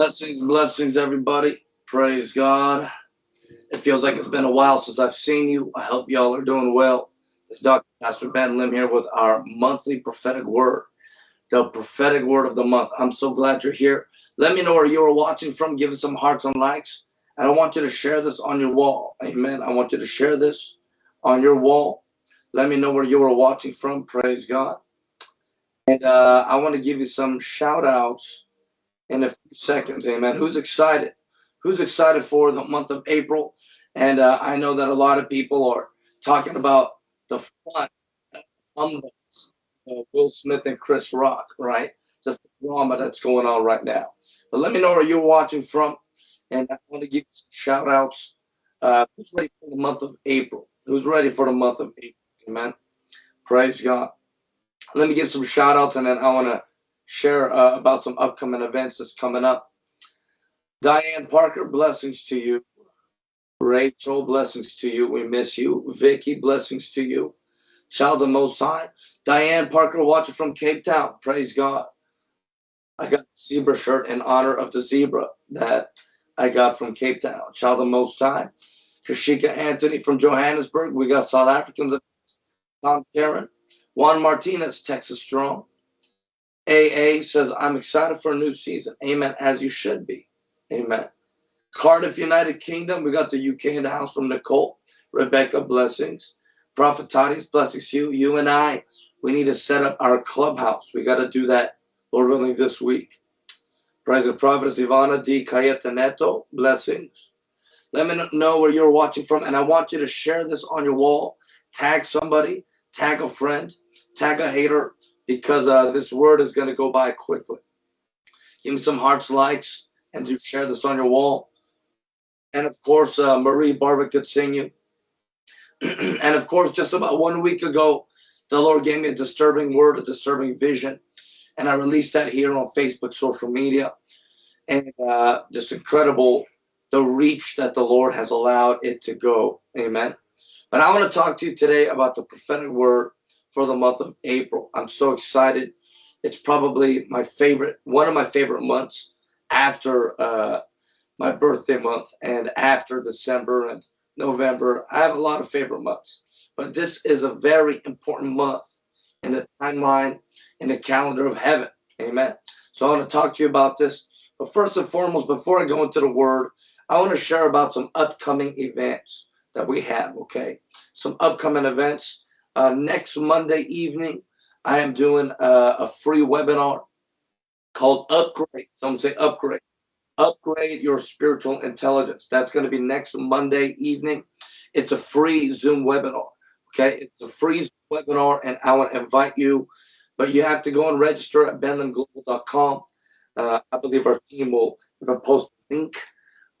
Blessings, blessings, everybody. Praise God. It feels like it's been a while since I've seen you. I hope y'all are doing well. It's Dr. Pastor Ben Lim here with our monthly prophetic word, the prophetic word of the month. I'm so glad you're here. Let me know where you are watching from. Give us some hearts and likes. And I want you to share this on your wall. Amen. I want you to share this on your wall. Let me know where you are watching from. Praise God. And uh, I want to give you some shout outs in a few seconds. Amen. Who's excited? Who's excited for the month of April? And uh, I know that a lot of people are talking about the fun of Will Smith and Chris Rock, right? Just the drama that's going on right now. But let me know where you're watching from. And I want to give some shout outs. Uh, who's ready for the month of April? Who's ready for the month of April? Amen. Praise God. Let me give some shout outs and then I want to share uh, about some upcoming events that's coming up. Diane Parker, blessings to you. Rachel, blessings to you. We miss you. Vicky, blessings to you. Child of Most High. Diane Parker, watching from Cape Town. Praise God. I got zebra shirt in honor of the zebra that I got from Cape Town. Child of Most High. Kashika Anthony from Johannesburg. We got South Africans. Tom Karen. Juan Martinez, Texas Strong. AA says, I'm excited for a new season. Amen. As you should be. Amen. Cardiff, United Kingdom. We got the UK in the house from Nicole. Rebecca, blessings. Prophet Tadi's blessings to you. You and I, we need to set up our clubhouse. We got to do that, Lord willing, this week. President Prophetess Ivana D. Cayetaneto, blessings. Let me know where you're watching from, and I want you to share this on your wall. Tag somebody, tag a friend, tag a hater, because uh, this word is going to go by quickly. Give me some hearts, likes, and to share this on your wall. And of course, uh, Marie Barber could sing you. and of course, just about one week ago, the Lord gave me a disturbing word, a disturbing vision. And I released that here on Facebook, social media. And uh, just incredible the reach that the Lord has allowed it to go. Amen. But I want to talk to you today about the prophetic word for the month of April. I'm so excited. It's probably my favorite, one of my favorite months after uh, my birthday month and after December and November. I have a lot of favorite months, but this is a very important month in the timeline, in the calendar of heaven. Amen. So I want to talk to you about this. But first and foremost, before I go into the word, I want to share about some upcoming events that we have. Okay. Some upcoming events. Uh, next Monday evening, I am doing uh, a free webinar called Upgrade. Some say Upgrade. Upgrade your spiritual intelligence. That's going to be next Monday evening. It's a free Zoom webinar. Okay, it's a free webinar, and I want to invite you, but you have to go and register at benlimglobal.com. Uh, I believe our team will even post a link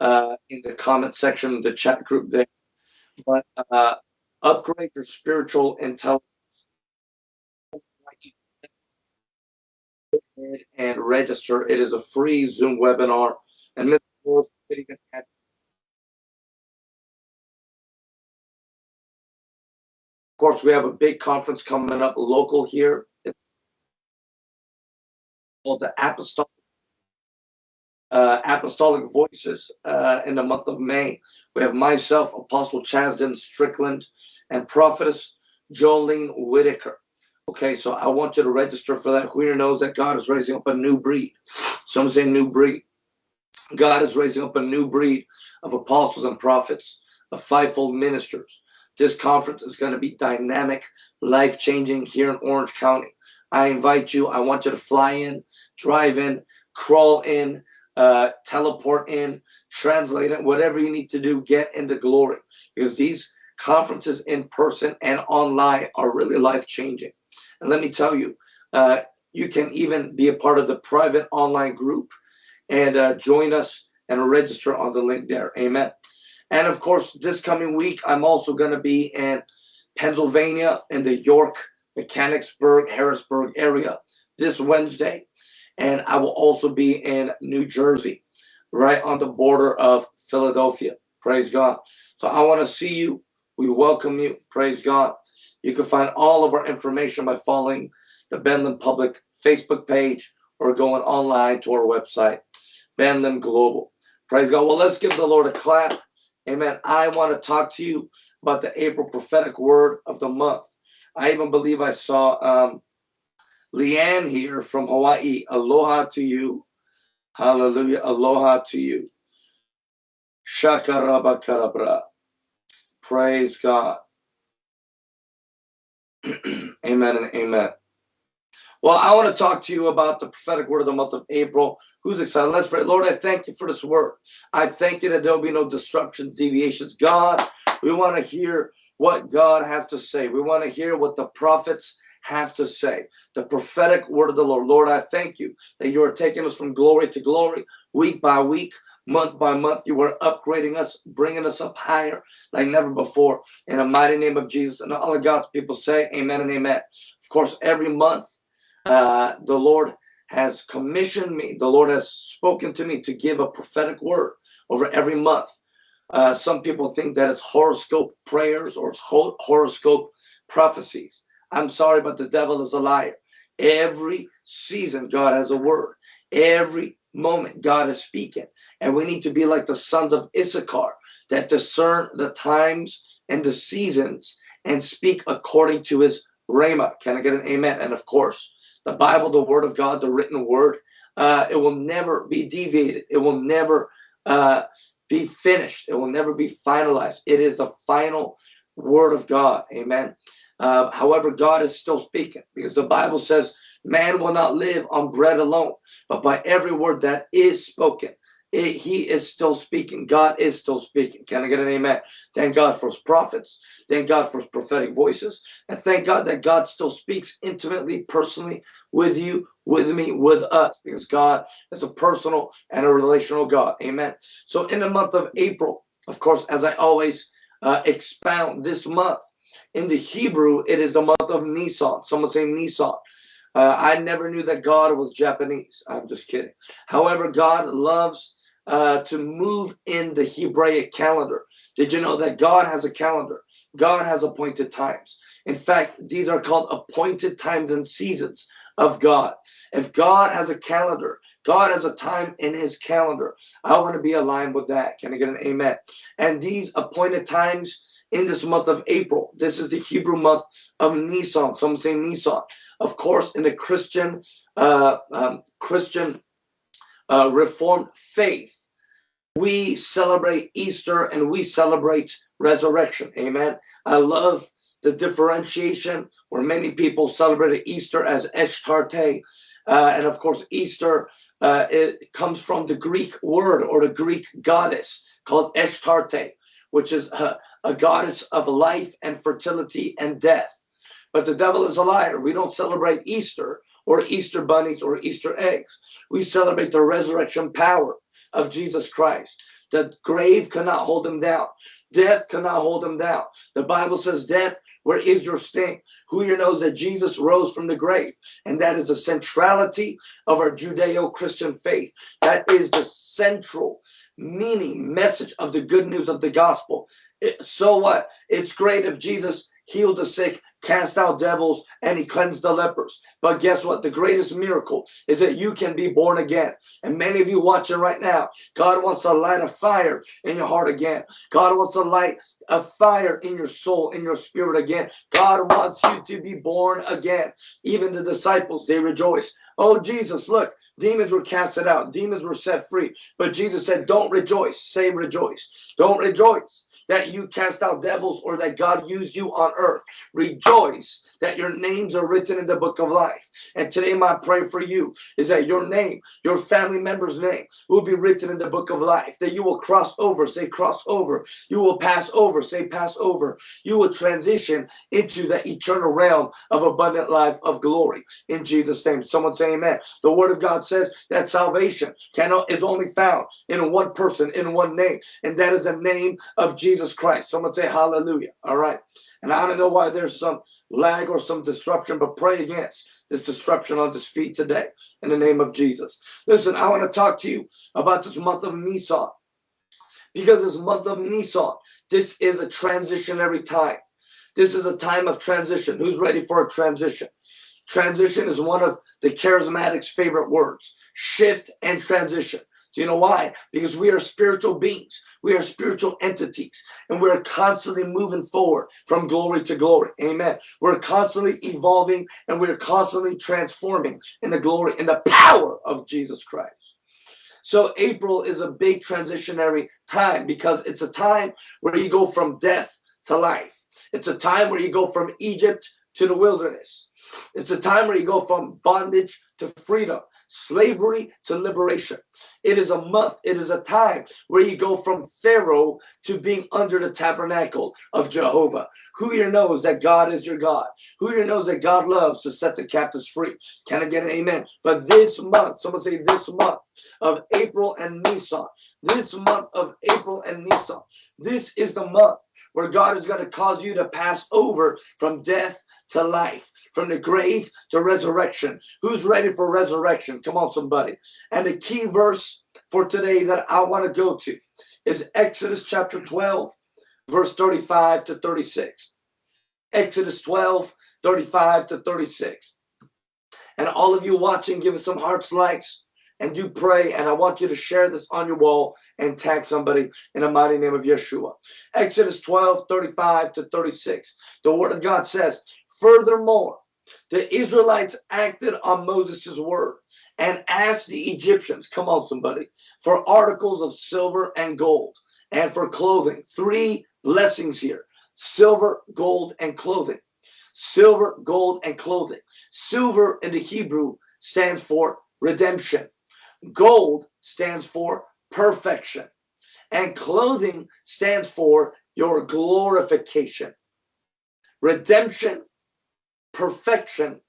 uh, in the comment section of the chat group there. But uh, upgrade your spiritual intelligence and register. It is a free Zoom webinar. And. Wolf, of course, we have a big conference coming up local here. It's called the Apostolic uh, Apostolic Voices uh, in the month of May. We have myself, Apostle Chasden Strickland, and Prophetess Jolene Whitaker. Okay, so I want you to register for that. Who here knows that God is raising up a new breed? Some say new breed. God is raising up a new breed of apostles and prophets, of fivefold ministers. This conference is going to be dynamic, life changing here in Orange County. I invite you. I want you to fly in, drive in, crawl in, uh, teleport in, translate it, whatever you need to do, get into glory. Because these conferences in person and online are really life changing. And let me tell you, uh, you can even be a part of the private online group and uh, join us and register on the link there. Amen. And of course, this coming week, I'm also going to be in Pennsylvania in the York, Mechanicsburg, Harrisburg area this Wednesday and I will also be in New Jersey, right on the border of Philadelphia. Praise God. So I want to see you. We welcome you. Praise God. You can find all of our information by following the Ben Lim Public Facebook page or going online to our website, Ben Lim Global. Praise God. Well, let's give the Lord a clap. Amen. I want to talk to you about the April prophetic word of the month. I even believe I saw um, Leanne here from Hawaii. Aloha to you. Hallelujah. Aloha to you. Shakarabakarabra. Praise God. amen and amen. Well, I want to talk to you about the prophetic word of the month of April. Who's excited? Let's pray. Lord, I thank you for this word. I thank you that there'll be no disruptions, deviations. God, we want to hear what God has to say. We want to hear what the prophets have to say. The prophetic word of the Lord. Lord, I thank you that you are taking us from glory to glory, week by week, month by month. You are upgrading us, bringing us up higher like never before. In the mighty name of Jesus. And all of God's people say, Amen and Amen. Of course, every month uh, the Lord has commissioned me, the Lord has spoken to me to give a prophetic word over every month. Uh, some people think that it's horoscope prayers or horoscope prophecies. I'm sorry, but the devil is a liar. Every season, God has a word. Every moment, God is speaking. And we need to be like the sons of Issachar that discern the times and the seasons and speak according to his rhema. Can I get an amen? And of course, the Bible, the Word of God, the written Word, uh, it will never be deviated. It will never uh, be finished. It will never be finalized. It is the final Word of God. Amen. Uh, however, God is still speaking because the Bible says, man will not live on bread alone, but by every word that is spoken it, he is still speaking. God is still speaking. Can I get an amen? Thank God for his prophets. Thank God for his prophetic voices. And thank God that God still speaks intimately, personally with you, with me, with us, because God is a personal and a relational God. Amen. So in the month of April, of course, as I always uh, expound this month, in the Hebrew, it is the month of Nisan. Someone say Nisan. Uh, I never knew that God was Japanese. I'm just kidding. However, God loves uh, to move in the Hebraic calendar. Did you know that God has a calendar? God has appointed times. In fact, these are called appointed times and seasons of God. If God has a calendar, God has a time in his calendar. I want to be aligned with that. Can I get an amen? And these appointed times in this month of April, this is the Hebrew month of Nisan. Some say Nisan. Of course, in the Christian, uh, um, Christian uh, Reformed faith, we celebrate Easter and we celebrate resurrection. Amen. I love the differentiation where many people celebrate Easter as Ashtarte. Uh, and of course, Easter uh, it comes from the Greek word or the Greek goddess called Ashtarte, which is a, a goddess of life and fertility and death. But the devil is a liar. We don't celebrate Easter or Easter bunnies or Easter eggs. We celebrate the resurrection power of Jesus Christ. The grave cannot hold him down. Death cannot hold him down. The Bible says, Death, where is your sting? Who here knows that Jesus rose from the grave? And that is the centrality of our Judeo Christian faith. That is the central meaning, message of the good news of the gospel. It, so what? It's great if Jesus healed the sick cast out devils, and he cleansed the lepers. But guess what? The greatest miracle is that you can be born again. And many of you watching right now, God wants to light a fire in your heart again. God wants to light a fire in your soul, in your spirit again. God wants you to be born again. Even the disciples, they rejoice. Oh, Jesus, look, demons were casted out, demons were set free. But Jesus said, Don't rejoice, say rejoice. Don't rejoice that you cast out devils or that God used you on earth. Rejoice professores, that your names are written in the book of life. And today, my prayer for you is that your name, your family member's name, will be written in the book of life. That you will cross over, say cross over. You will pass over, say pass over. You will transition into the eternal realm of abundant life of glory in Jesus' name. Someone say amen. The word of God says that salvation cannot is only found in one person, in one name, and that is the name of Jesus Christ. Someone say hallelujah. All right. And I don't know why there's some lag or some disruption, but pray against this disruption on this feet today in the name of Jesus. Listen, I want to talk to you about this month of Nisan because this month of Nisan, this is a transitionary time. This is a time of transition. Who's ready for a transition? Transition is one of the charismatics' favorite words shift and transition. Do you know why? Because we are spiritual beings. We are spiritual entities. And we're constantly moving forward from glory to glory. Amen. We're constantly evolving and we're constantly transforming in the glory and the power of Jesus Christ. So April is a big transitionary time because it's a time where you go from death to life. It's a time where you go from Egypt to the wilderness. It's a time where you go from bondage to freedom slavery to liberation. It is a month, it is a time where you go from Pharaoh to being under the tabernacle of Jehovah. Who here knows that God is your God? Who here knows that God loves to set the captives free? Can I get an amen? But this month, someone say this month of April and Nisan, this month of April and Nisan, this is the month where God is going to cause you to pass over from death to life, from the grave to resurrection. Who's ready for resurrection? Come on, somebody. And the key verse for today that I want to go to is Exodus chapter 12, verse 35 to 36. Exodus 12, 35 to 36. And all of you watching, give us some hearts, likes, and do pray. And I want you to share this on your wall and tag somebody in the mighty name of Yeshua. Exodus 12, 35 to 36. The word of God says, Furthermore, the Israelites acted on Moses' word and asked the Egyptians, come on, somebody, for articles of silver and gold and for clothing. Three blessings here silver, gold, and clothing. Silver, gold, and clothing. Silver in the Hebrew stands for redemption, gold stands for perfection, and clothing stands for your glorification. Redemption, perfection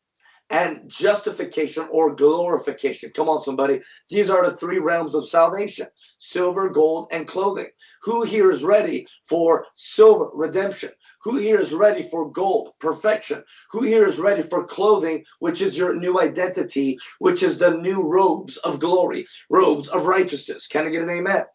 and justification or glorification. Come on, somebody. These are the three realms of salvation silver, gold, and clothing. Who here is ready for silver, redemption? Who here is ready for gold, perfection? Who here is ready for clothing, which is your new identity, which is the new robes of glory, robes of righteousness? Can I get an amen?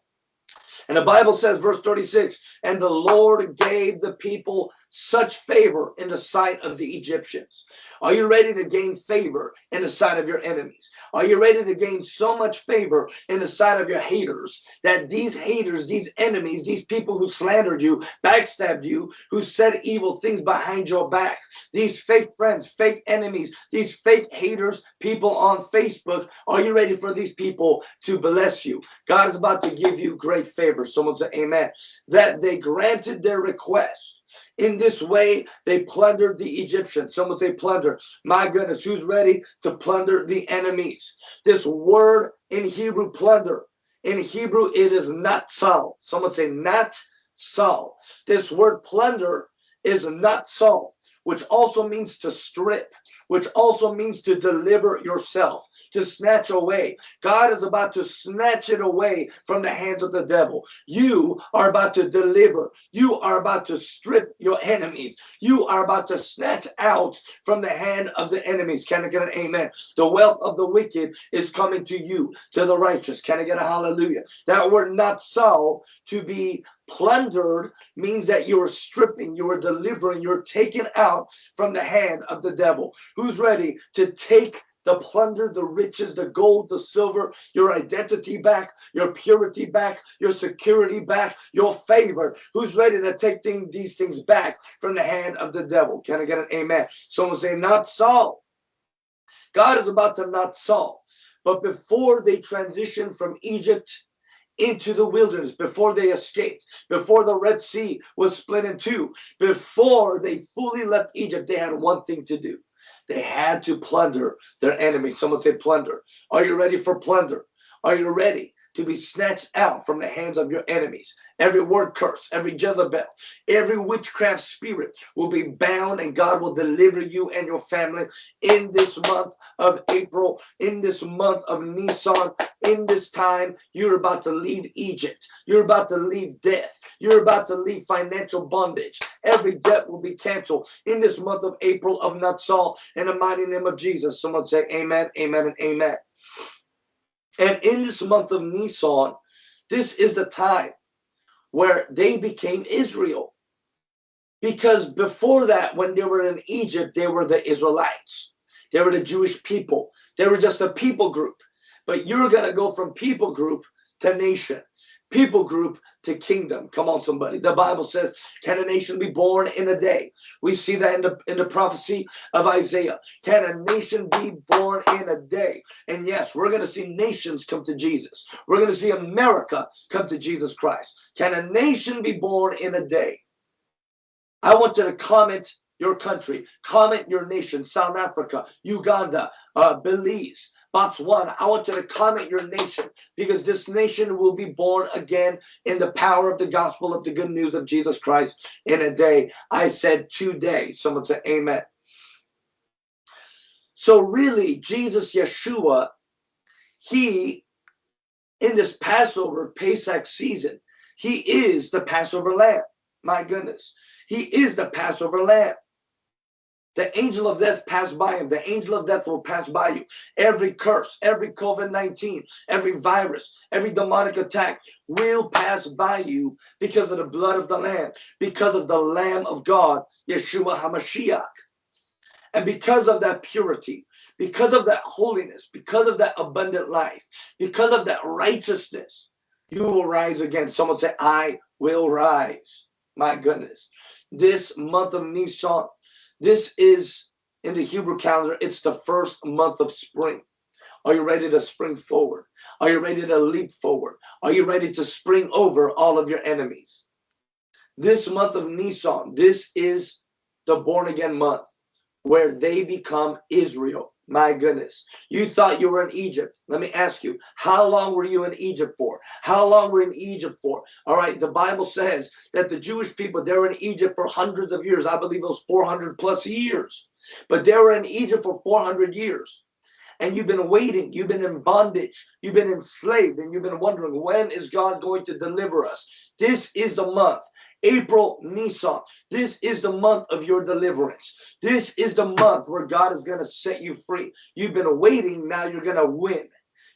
And the Bible says, verse 36, and the Lord gave the people such favor in the sight of the Egyptians. Are you ready to gain favor in the sight of your enemies? Are you ready to gain so much favor in the sight of your haters that these haters, these enemies, these people who slandered you, backstabbed you, who said evil things behind your back, these fake friends, fake enemies, these fake haters, people on Facebook, are you ready for these people to bless you? God is about to give you great favor. Someone say amen. That they granted their request in this way, they plundered the Egyptians. Someone say plunder. My goodness, who's ready to plunder the enemies? This word in Hebrew, plunder. In Hebrew, it is natsal. Someone say not sal. This word plunder is natsal, which also means to strip which also means to deliver yourself, to snatch away. God is about to snatch it away from the hands of the devil. You are about to deliver. You are about to strip your enemies. You are about to snatch out from the hand of the enemies. Can I get an amen? The wealth of the wicked is coming to you, to the righteous. Can I get a hallelujah? That word not so to be plundered means that you are stripping, you are delivering, you're taken out from the hand of the devil. Who's ready to take the plunder, the riches, the gold, the silver, your identity back, your purity back, your security back, your favor. Who's ready to take thing, these things back from the hand of the devil? Can I get an amen? Someone say, natsal. God is about to natsal. But before they transition from Egypt into the wilderness before they escaped, before the Red Sea was split in two, before they fully left Egypt, they had one thing to do. They had to plunder their enemies. Someone say plunder. Are you ready for plunder? Are you ready? To be snatched out from the hands of your enemies. Every word curse, every Jezebel, every witchcraft spirit will be bound and God will deliver you and your family in this month of April, in this month of Nisan, in this time. You're about to leave Egypt. You're about to leave death. You're about to leave financial bondage. Every debt will be canceled in this month of April of Natsal in the mighty name of Jesus. Someone say amen, amen, and amen. And in this month of Nisan, this is the time where they became Israel. Because before that, when they were in Egypt, they were the Israelites. They were the Jewish people. They were just a people group. but you're going to go from people group to nation people group to kingdom. Come on, somebody. The Bible says, Can a nation be born in a day? We see that in the, in the prophecy of Isaiah. Can a nation be born in a day? And yes, we're going to see nations come to Jesus. We're going to see America come to Jesus Christ. Can a nation be born in a day? I want you to comment your country, comment your nation, South Africa, Uganda, uh, Belize, Botswana, I want you to comment your nation because this nation will be born again in the power of the gospel of the good news of Jesus Christ in a day. I said today. Someone said amen. So really, Jesus, Yeshua, he, in this Passover, Pesach season, he is the Passover lamb. My goodness. He is the Passover lamb. The angel of death passed by him. The angel of death will pass by you. Every curse, every COVID 19, every virus, every demonic attack will pass by you because of the blood of the Lamb, because of the Lamb of God, Yeshua HaMashiach. And because of that purity, because of that holiness, because of that abundant life, because of that righteousness, you will rise again. Someone say, I will rise. My goodness. This month of Nisan, this is in the Hebrew calendar, it's the first month of spring. Are you ready to spring forward? Are you ready to leap forward? Are you ready to spring over all of your enemies? This month of Nisan, this is the born again month where they become Israel. My goodness. You thought you were in Egypt. Let me ask you, how long were you in Egypt for? How long were you in Egypt for? All right, the Bible says that the Jewish people, they were in Egypt for hundreds of years. I believe it was 400 plus years. But they were in Egypt for 400 years. And you've been waiting, you've been in bondage, you've been enslaved, and you've been wondering, when is God going to deliver us? This is the month April, Nisan. This is the month of your deliverance. This is the month where God is going to set you free. You've been waiting, now you're going to win.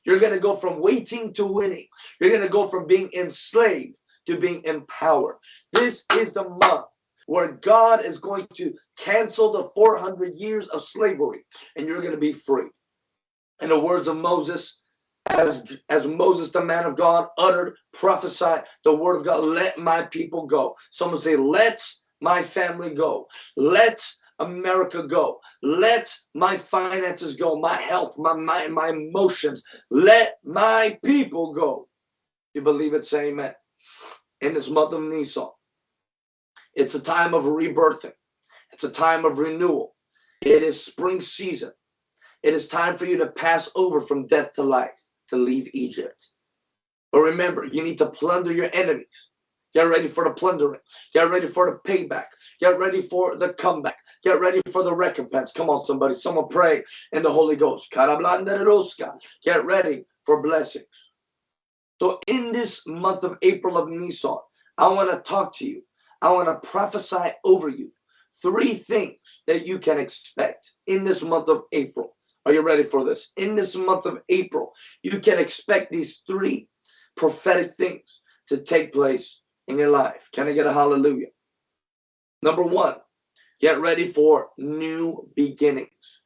You're going to go from waiting to winning. You're going to go from being enslaved to being empowered. This is the month where God is going to cancel the 400 years of slavery and you're going to be free. In the words of Moses, as as Moses, the man of God, uttered, prophesied the word of God, let my people go. Someone say, let my family go. Let America go. Let my finances go, my health, my mind, my emotions. Let my people go. You believe it? Say amen. In this month of Nisan, it's a time of rebirthing. It's a time of renewal. It is spring season. It is time for you to pass over from death to life to leave Egypt. But remember, you need to plunder your enemies. Get ready for the plundering. Get ready for the payback. Get ready for the comeback. Get ready for the recompense. Come on, somebody. Someone pray in the Holy Ghost. Get ready for blessings. So in this month of April of Nisan, I want to talk to you. I want to prophesy over you three things that you can expect in this month of April. Are you ready for this? In this month of April, you can expect these three prophetic things to take place in your life. Can I get a hallelujah? Number one, get ready for new beginnings.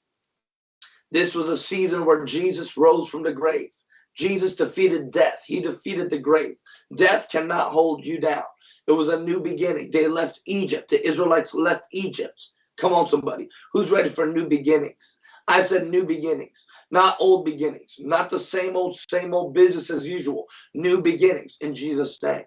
This was a season where Jesus rose from the grave. Jesus defeated death. He defeated the grave. Death cannot hold you down. It was a new beginning. They left Egypt. The Israelites left Egypt. Come on, somebody. Who's ready for new beginnings? I said new beginnings, not old beginnings, not the same old, same old business as usual. New beginnings in Jesus' name.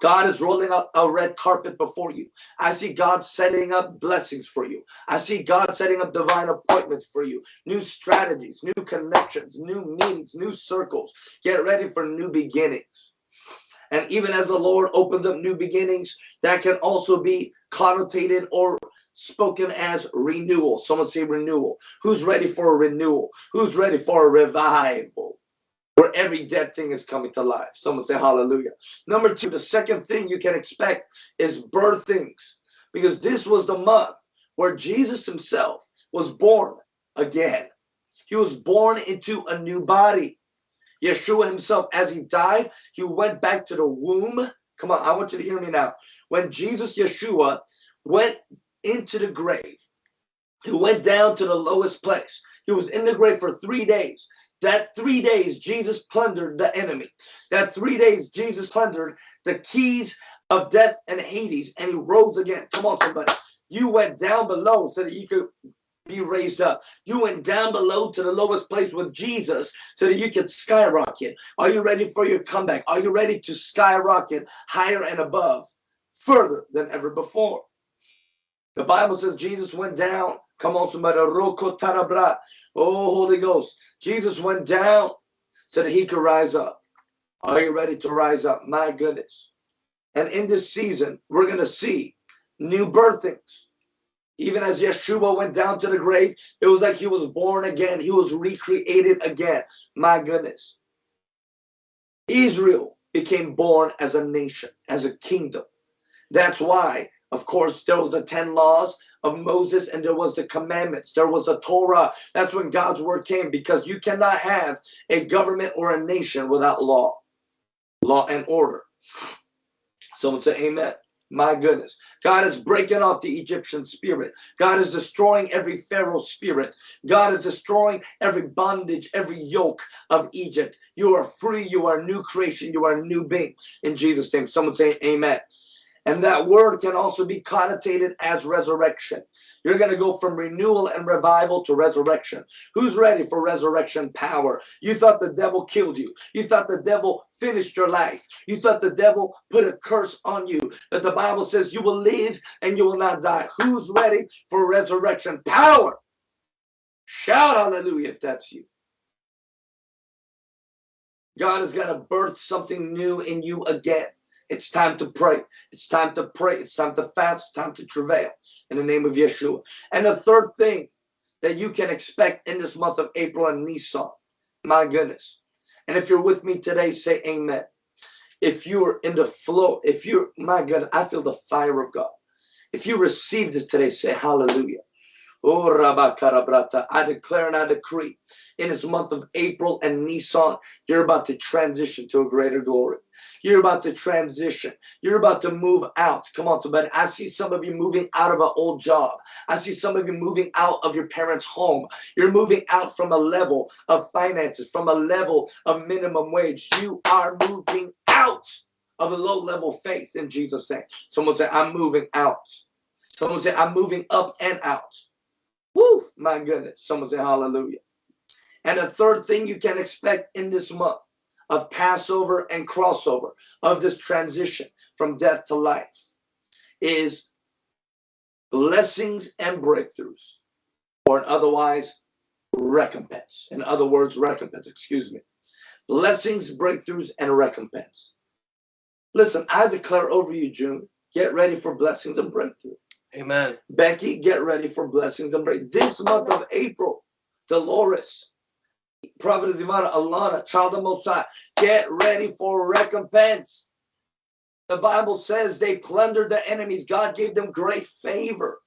God is rolling out a red carpet before you. I see God setting up blessings for you. I see God setting up divine appointments for you, new strategies, new connections, new meetings, new circles. Get ready for new beginnings. And even as the Lord opens up new beginnings, that can also be connotated or spoken as renewal. Someone say renewal. Who's ready for a renewal? Who's ready for a revival? Where every dead thing is coming to life. Someone say hallelujah. Number two, the second thing you can expect is birthings. Because this was the month where Jesus himself was born again. He was born into a new body. Yeshua himself, as he died, he went back to the womb. Come on, I want you to hear me now. When Jesus, Yeshua, went into the grave. He went down to the lowest place. He was in the grave for three days. That three days, Jesus plundered the enemy. That three days, Jesus plundered the keys of death and Hades, and he rose again. Come on, somebody. You went down below so that you could be raised up. You went down below to the lowest place with Jesus so that you could skyrocket. Are you ready for your comeback? Are you ready to skyrocket higher and above, further than ever before? The Bible says Jesus went down. Come on, somebody. Oh, Holy Ghost. Jesus went down so that he could rise up. Are you ready to rise up? My goodness. And in this season, we're going to see new birthings. Even as Yeshua went down to the grave, it was like he was born again. He was recreated again. My goodness. Israel became born as a nation, as a kingdom. That's why, of course, there was the 10 laws of Moses and there was the commandments. There was a Torah. That's when God's word came because you cannot have a government or a nation without law, law and order. Someone say amen. My goodness. God is breaking off the Egyptian spirit. God is destroying every Pharaoh spirit. God is destroying every bondage, every yoke of Egypt. You are free. You are a new creation. You are a new being. In Jesus' name. Someone say amen. And that word can also be connotated as resurrection. You're going to go from renewal and revival to resurrection. Who's ready for resurrection power? You thought the devil killed you. You thought the devil finished your life. You thought the devil put a curse on you. But the Bible says you will live and you will not die. Who's ready for resurrection power? Shout hallelujah if that's you. God is going to birth something new in you again. It's time to pray. It's time to pray. It's time to fast. It's time to travail in the name of Yeshua. And the third thing that you can expect in this month of April and Nisan, my goodness. And if you're with me today, say amen. If you're in the flow, if you're, my God, I feel the fire of God. If you receive this today, say hallelujah. Oh. I declare and I decree in this month of April and Nisan, you're about to transition to a greater glory. You're about to transition. You're about to move out. Come on, somebody. I see some of you moving out of an old job. I see some of you moving out of your parents' home. You're moving out from a level of finances, from a level of minimum wage. You are moving out of a low level faith in Jesus' name. Someone say, I'm moving out. Someone say, I'm moving up and out. Woo, my goodness. Someone say hallelujah. And the third thing you can expect in this month of Passover and crossover of this transition from death to life is blessings and breakthroughs, or otherwise recompense. In other words, recompense, excuse me. Blessings, breakthroughs, and recompense. Listen, I declare over you, June, get ready for blessings and breakthrough. Amen. Becky, get ready for blessings and break. This month of April, Dolores, Prophet Ivana, Alana, Child of Most High, get ready for recompense. The Bible says they plundered the enemies. God gave them great favor.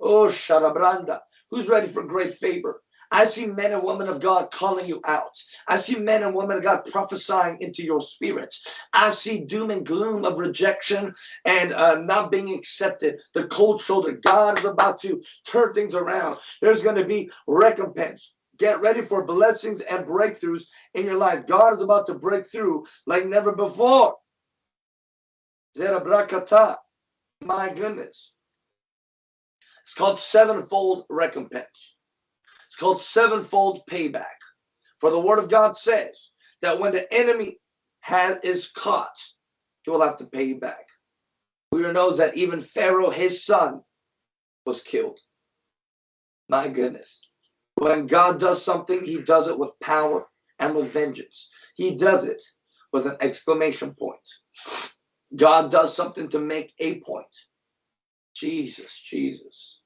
Oh, Sharabranda. Who's ready for great favor? I see men and women of God calling you out. I see men and women of God prophesying into your spirit. I see doom and gloom of rejection and uh, not being accepted. The cold shoulder. God is about to turn things around. There's going to be recompense. Get ready for blessings and breakthroughs in your life. God is about to break through like never before. My goodness. It's called sevenfold recompense called sevenfold payback. For the word of God says that when the enemy has is caught, he will have to pay back. We knows that even Pharaoh, his son, was killed. My goodness. When God does something, he does it with power and with vengeance. He does it with an exclamation point. God does something to make a point. Jesus, Jesus.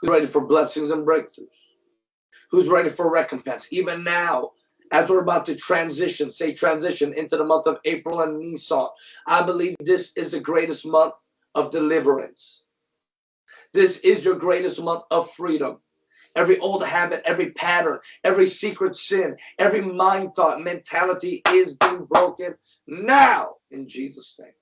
Who's ready for blessings and breakthroughs? Who's ready for recompense. Even now, as we're about to transition, say transition into the month of April and Nisan, I believe this is the greatest month of deliverance. This is your greatest month of freedom. Every old habit, every pattern, every secret sin, every mind thought, mentality is being broken now in Jesus' name.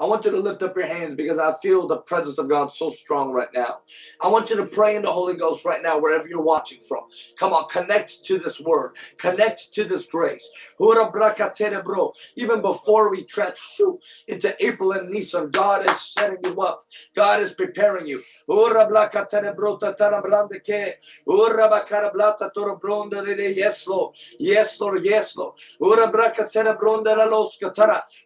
I want you to lift up your hands because I feel the presence of God so strong right now. I want you to pray in the Holy Ghost right now, wherever you're watching from. Come on, connect to this word, connect to this grace. Even before we trench into April and Nisan, God is setting you up, God is preparing you. Yes, Lord. Yes, Lord. Yes, Lord.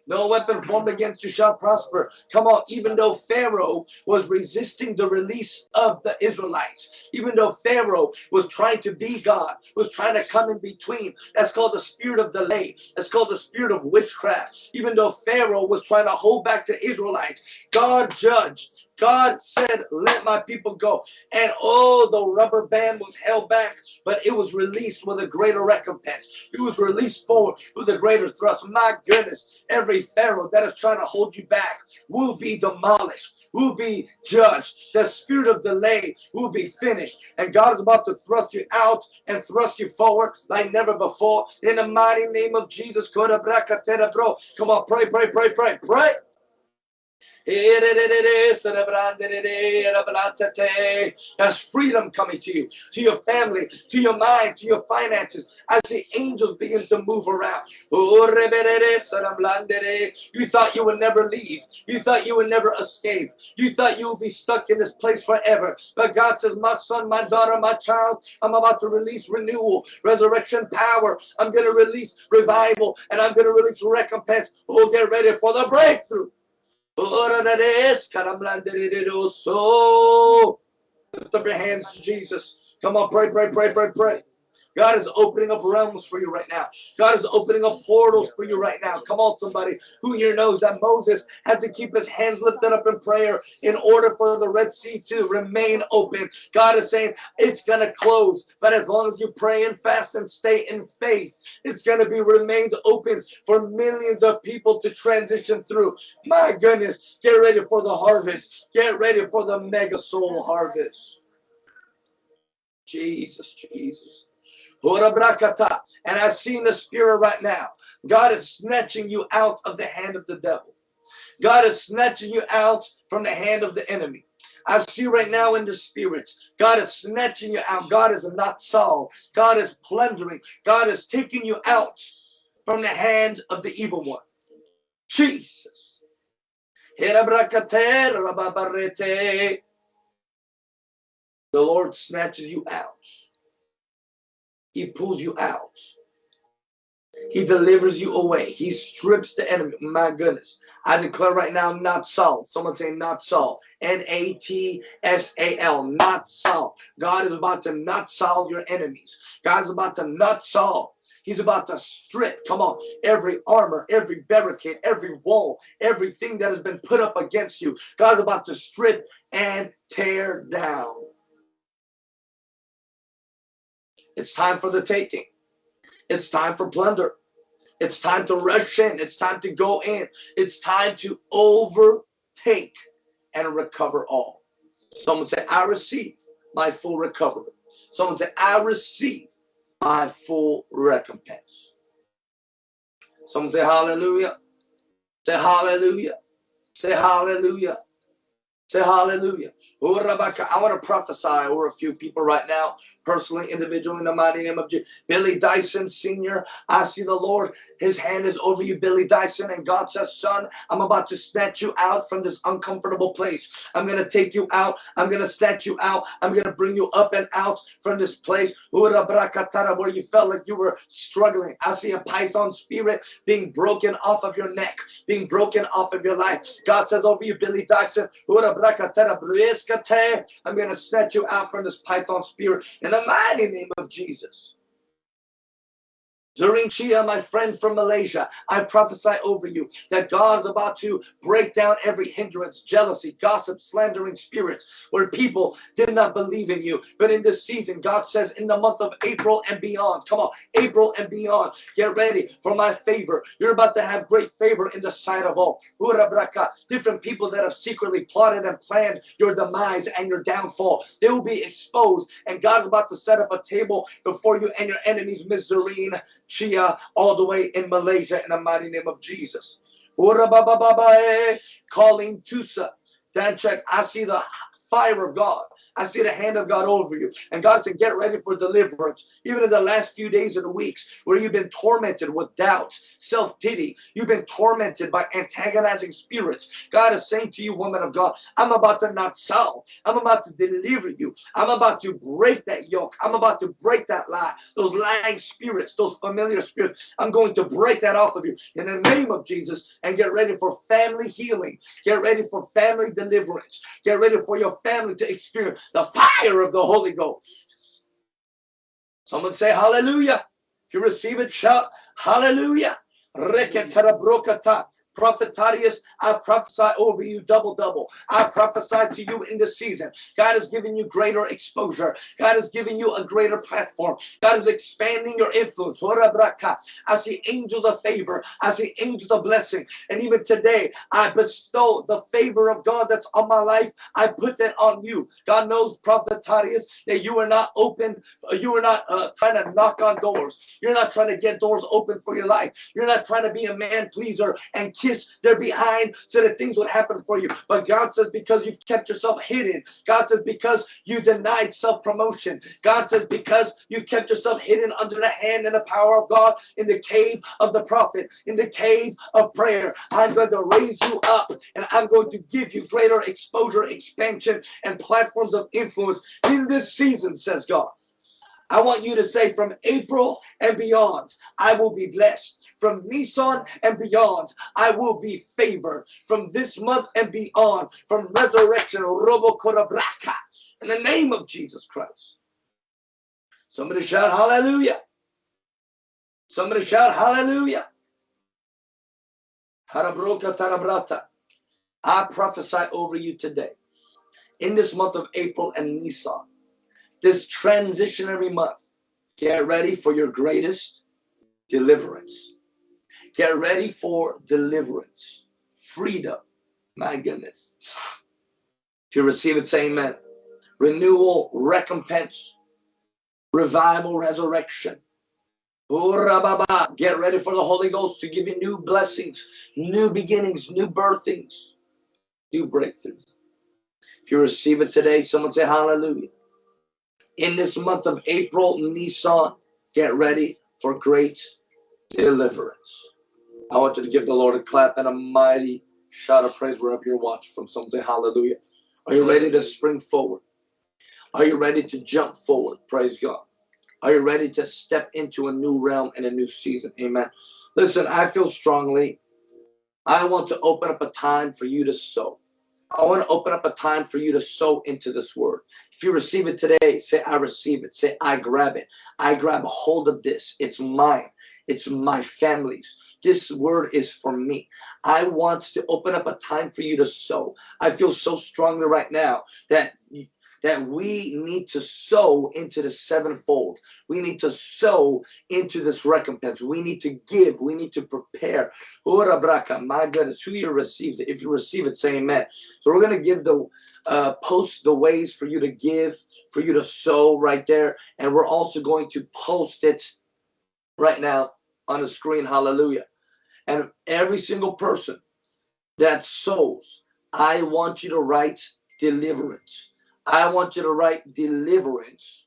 No weapon formed against you shall prosper. Come on, even though Pharaoh was resisting the release of the Israelites, even though Pharaoh was trying to be God, was trying to come in between, that's called the spirit of delay. That's called the spirit of witchcraft. Even though Pharaoh was trying to hold back the Israelites, God judged God said, let my people go. And oh, the rubber band was held back, but it was released with a greater recompense. It was released forward with a greater thrust. My goodness, every Pharaoh that is trying to hold you back will be demolished, will be judged. The spirit of delay will be finished. And God is about to thrust you out and thrust you forward like never before. In the mighty name of Jesus. Come on, pray, pray, pray, pray, pray. There's freedom coming to you, to your family, to your mind, to your finances, as the angels begin to move around. Oh, you thought you would never leave. You thought you would never escape. You thought you would be stuck in this place forever. But God says, my son, my daughter, my child, I'm about to release renewal, resurrection power. I'm going to release revival, and I'm going to release recompense. Oh, get ready for the breakthrough. Lift up your hands to Jesus. Come on, pray, pray, pray, pray, pray. God is opening up realms for you right now. God is opening up portals for you right now. Come on, somebody who here knows that Moses had to keep his hands lifted up in prayer in order for the Red Sea to remain open. God is saying it's going to close, but as long as you pray and fast and stay in faith, it's going to be remained open for millions of people to transition through. My goodness, get ready for the harvest. Get ready for the mega soul harvest. Jesus, Jesus. And I see in the spirit right now, God is snatching you out of the hand of the devil. God is snatching you out from the hand of the enemy. I see right now in the spirit, God is snatching you out. God is natsal. God is plundering. God is taking you out from the hand of the evil one. Jesus. The Lord snatches you out. He pulls you out. He delivers you away. He strips the enemy. My goodness. I declare right now, natsal. Someone say natsal. N-A-T-S-A-L. Natsal. God is about to natsal your enemies. God is about to natsal. He's about to strip, come on, every armor, every barricade, every wall, everything that has been put up against you. God's about to strip and tear down. It's time for the taking. It's time for plunder. It's time to rush in. It's time to go in. It's time to overtake and recover all. Someone say, I receive my full recovery. Someone say, I receive my full recompense. Someone say, Hallelujah. Say, Hallelujah. Say, Hallelujah. Say hallelujah. Oh, I want to prophesy over a few people right now, personally, individually, in the mighty name of Jesus. Billy Dyson Sr., I see the Lord, his hand is over you, Billy Dyson, and God says, son, I'm about to snatch you out from this uncomfortable place. I'm going to take you out. I'm going to snatch you out. I'm going to bring you up and out from this place oh, where you felt like you were struggling. I see a python spirit being broken off of your neck, being broken off of your life. God says over you, Billy Dyson, oh, I'm going to snatch you out from this python spirit in the mighty name of Jesus. Zuring Chia, my friend from Malaysia, I prophesy over you that God is about to break down every hindrance, jealousy, gossip, slandering spirits, where people did not believe in you. But in this season, God says in the month of April and beyond, come on, April and beyond, get ready for my favor. You're about to have great favor in the sight of all. Different people that have secretly plotted and planned your demise and your downfall, they will be exposed. And God's about to set up a table before you and your enemies, Miss Chia all the way in Malaysia in the mighty name of Jesus. Calling Tusa. Dan check. I see the fire of God. I see the hand of God over you. And God said, get ready for deliverance. Even in the last few days the weeks where you've been tormented with doubts, self-pity. You've been tormented by antagonizing spirits. God is saying to you, woman of God, I'm about to natsal. I'm about to deliver you. I'm about to break that yoke. I'm about to break that lie. Those lying spirits, those familiar spirits. I'm going to break that off of you in the name of Jesus and get ready for family healing. Get ready for family deliverance. Get ready for your family to experience the fire of the Holy Ghost. Someone say hallelujah. If you receive it, shout hallelujah. Prophet Thaddeus, I prophesy over you double, double. I prophesy to you in this season. God is giving you greater exposure. God is giving you a greater platform. God is expanding your influence. I see angels of favor. I see angels of blessing. And even today, I bestow the favor of God that's on my life. I put that on you. God knows, Prophet Thaddeus, that you are not open. You are not uh, trying to knock on doors. You're not trying to get doors open for your life. You're not trying to be a man pleaser and kiss their behind so that things would happen for you. But God says, because you've kept yourself hidden. God says, because you denied self-promotion. God says, because you've kept yourself hidden under the hand and the power of God in the cave of the prophet, in the cave of prayer. I'm going to raise you up and I'm going to give you greater exposure, expansion, and platforms of influence in this season, says God. I want you to say from April and beyond, I will be blessed. From Nisan and beyond, I will be favored. From this month and beyond, from resurrection, Robo in the name of Jesus Christ. Somebody shout hallelujah. Somebody shout hallelujah. Harabroka. I prophesy over you today. In this month of April and Nisan, this transitionary month, get ready for your greatest deliverance. Get ready for deliverance, freedom. My goodness. If you receive it, say amen. Renewal, recompense, revival, resurrection. Oh, get ready for the Holy Ghost to give you new blessings, new beginnings, new birthings, new breakthroughs. If you receive it today, someone say hallelujah. In this month of April, Nisan, get ready for great deliverance. I want you to give the Lord a clap and a mighty shout of praise wherever you're watching from. Someone say hallelujah. Are you ready to spring forward? Are you ready to jump forward? Praise God. Are you ready to step into a new realm and a new season? Amen. Listen, I feel strongly. I want to open up a time for you to sow. I want to open up a time for you to sow into this word. If you receive it today, say, I receive it. Say, I grab it. I grab a hold of this. It's mine. It's my family's. This word is for me. I want to open up a time for you to sow. I feel so strongly right now that that we need to sow into the sevenfold. We need to sow into this recompense. We need to give. We need to prepare. My goodness, who you receives it. If you receive it, say amen. So we're going to give the uh, post the ways for you to give, for you to sow right there. And we're also going to post it right now on the screen. Hallelujah. And every single person that sows, I want you to write deliverance. I want you to write deliverance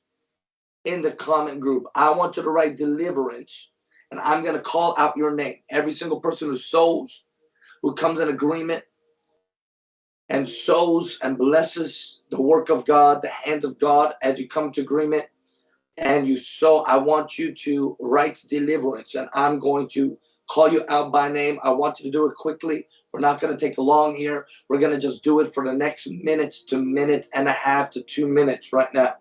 in the comment group. I want you to write deliverance and I'm going to call out your name. Every single person who sows, who comes in agreement and sows and blesses the work of God, the hand of God as you come to agreement and you sow, I want you to write deliverance and I'm going to call you out by name. I want you to do it quickly. We're not going to take a long here. We're going to just do it for the next minute to minute and a half to two minutes right now.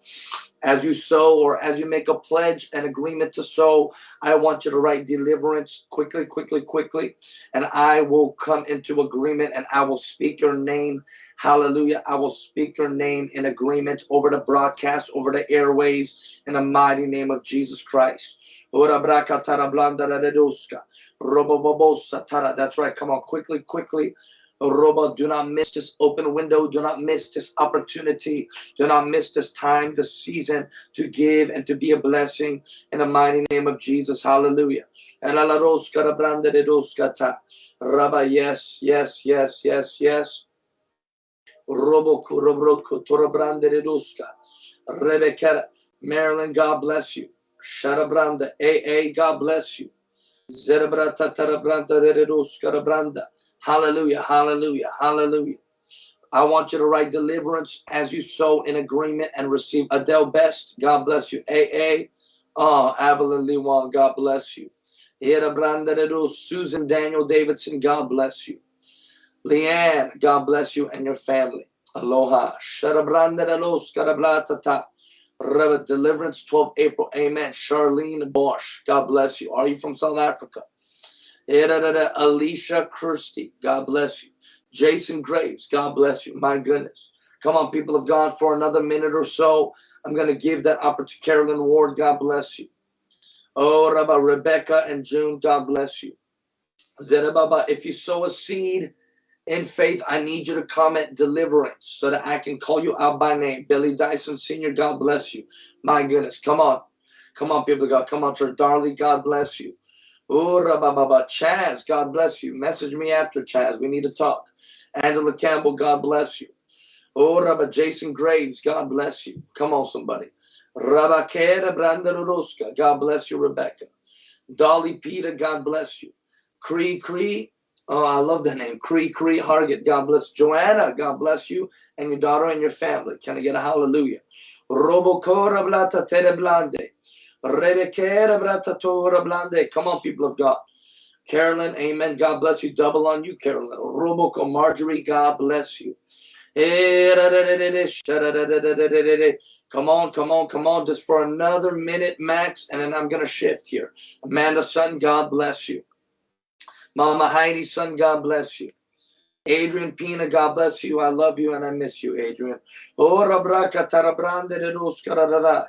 As you sow or as you make a pledge, an agreement to sow, I want you to write deliverance quickly, quickly, quickly. And I will come into agreement and I will speak your name. Hallelujah. I will speak your name in agreement over the broadcast, over the airways in the mighty name of Jesus Christ. That's right. Come on, quickly, quickly. Robo, do not miss this open window. Do not miss this opportunity. Do not miss this time, this season to give and to be a blessing in the mighty name of Jesus. Hallelujah. Rabba, yes, yes, yes, yes, yes. Roboko, Robroko, Torabrande Reduska. Rebecca, Marilyn, God bless you. Sharabranda, AA, God bless you. Zerebrata, Tarabranda, Reduska, Branda. Hallelujah, hallelujah, hallelujah. I want you to write deliverance as you sow in agreement and receive Adele Best. God bless you. AA. Oh, uh, Evelyn Lewan, God bless you. Susan Daniel Davidson, God bless you. Leanne, God bless you and your family. Aloha. Deliverance 12 April. Amen. Charlene Bosch, God bless you. Are you from South Africa? Alicia Kirsty, God bless you. Jason Graves, God bless you. My goodness. Come on, people of God, for another minute or so. I'm going to give that opportunity Carolyn Ward. God bless you. Oh, Rabbi Rebecca and June, God bless you. Zerababa, if you sow a seed in faith, I need you to comment deliverance so that I can call you out by name. Billy Dyson Sr., God bless you. My goodness, come on. Come on, people of God. Come on, church. Darley, God bless you. Oh, Chaz, God bless you. Message me after, Chaz. We need to talk. Angela Campbell, God bless you. Oh, Rabba Jason Graves, God bless you. Come on, somebody. Rabakera Brandaruska, God bless you, Rebecca. Dolly Peter, God bless you. Cree Cree, oh, I love that name. Cree Cree Hargett, God bless. Joanna, God bless you and your daughter and your family. Can I get a hallelujah? Robocora Blata Tereblande. Come on, people of God. Carolyn, amen. God bless you. Double on you, Carolyn. Roboco Marjorie, God bless you. Come on, come on, come on. Just for another minute max, and then I'm going to shift here. Amanda, son, God bless you. Mama Heidi, son, God bless you. Adrian Pina, God bless you. I love you and I miss you, Adrian. Oh,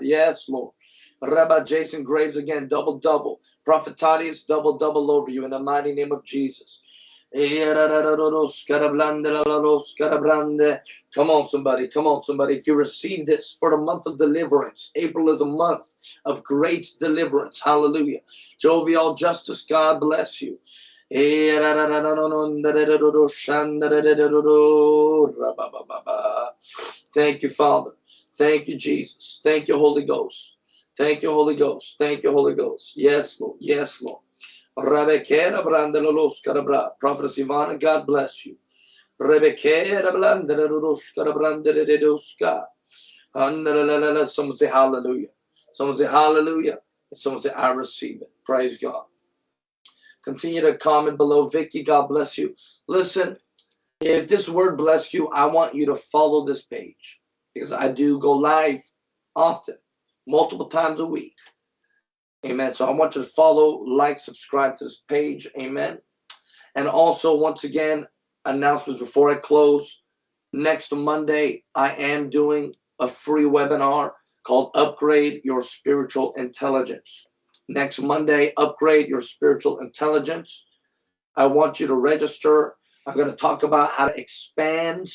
yes, Lord. Rabbi Jason Graves again, double double. Prophet Thaddeus, double double over you in the mighty name of Jesus. Come on, somebody. Come on, somebody. If you receive this for the month of deliverance, April is a month of great deliverance. Hallelujah. Jovial justice, God bless you. Thank you, Father. Thank you, Jesus. Thank you, Holy Ghost. Thank you, Holy Ghost. Thank you, Holy Ghost. Yes, Lord. Yes, Lord. Rebekera Brandalolos Carabra. Prophet Ivana, God bless you. Rebekera Blandalolos Carabranderedoska. Someone say hallelujah. Someone say hallelujah. Someone say I receive it. Praise God. Continue to comment below. Vicky, God bless you. Listen, if this word bless you, I want you to follow this page because I do go live often multiple times a week. Amen. So I want you to follow, like, subscribe to this page. Amen. And also, once again, announcements before I close. Next Monday, I am doing a free webinar called Upgrade Your Spiritual Intelligence. Next Monday, Upgrade Your Spiritual Intelligence. I want you to register. I'm going to talk about how to expand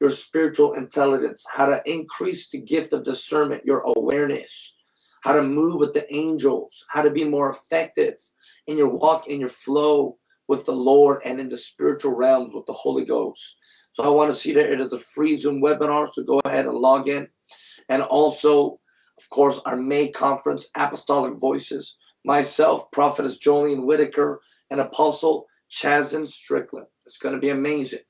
your spiritual intelligence, how to increase the gift of discernment, your awareness, how to move with the angels, how to be more effective in your walk, in your flow with the Lord and in the spiritual realms with the Holy Ghost. So I want to see that it is a free Zoom webinar, so go ahead and log in. And also, of course, our May conference, Apostolic Voices, myself, Prophetess Jolene Whitaker, and Apostle Chasden Strickland. It's going to be amazing.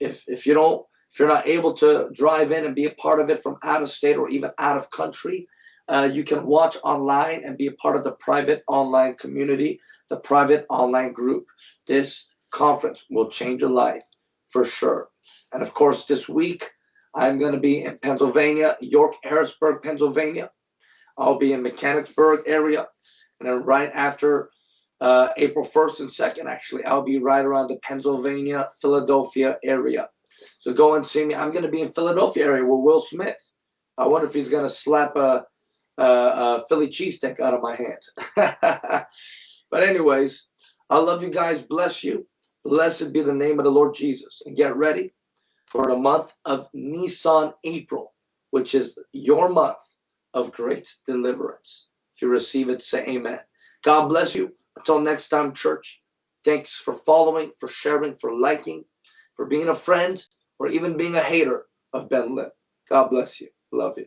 If, if you don't if you're not able to drive in and be a part of it from out of state or even out of country, uh, you can watch online and be a part of the private online community, the private online group. This conference will change your life for sure. And of course, this week, I'm going to be in Pennsylvania, York, Harrisburg, Pennsylvania. I'll be in Mechanicsburg area. And then right after uh, April 1st and 2nd, actually, I'll be right around the Pennsylvania, Philadelphia area. So go and see me. I'm going to be in Philadelphia area with Will Smith. I wonder if he's going to slap a, a, a Philly cheesesteak out of my hands. but anyways, I love you guys. Bless you. Blessed be the name of the Lord Jesus. And get ready for the month of Nisan April, which is your month of great deliverance. If you receive it, say amen. God bless you. Until next time, church, thanks for following, for sharing, for liking, for being a friend, or even being a hater of Ben Lim. God bless you. Love you.